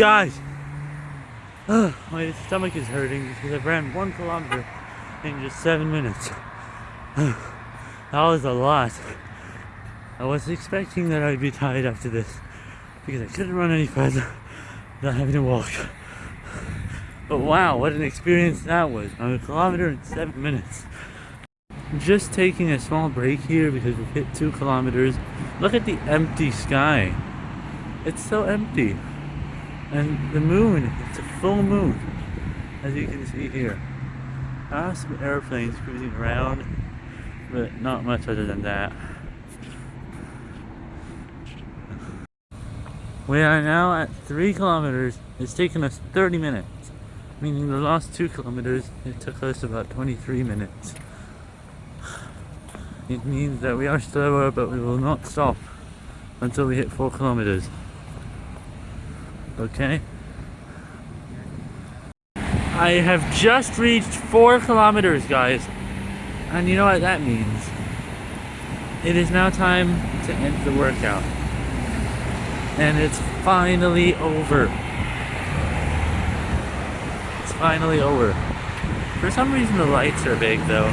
Guys! My stomach is hurting because I've ran one kilometer in just seven minutes. that was a lot. I was expecting that I'd be tired after this because I couldn't run any further without having to walk. But wow, what an experience that was. I'm a kilometer in seven minutes. Just taking a small break here because we've hit two kilometers. Look at the empty sky. It's so empty. And the moon, it's a full moon, as you can see here. Ah, some airplanes cruising around, but not much other than that. We are now at three kilometers. It's taken us 30 minutes, meaning the last two kilometers, it took us about 23 minutes. It means that we are slower, but we will not stop until we hit four kilometers okay? I have just reached four kilometers, guys. And you know what that means? It is now time to end the workout. And it's finally over. It's finally over. For some reason the lights are big though.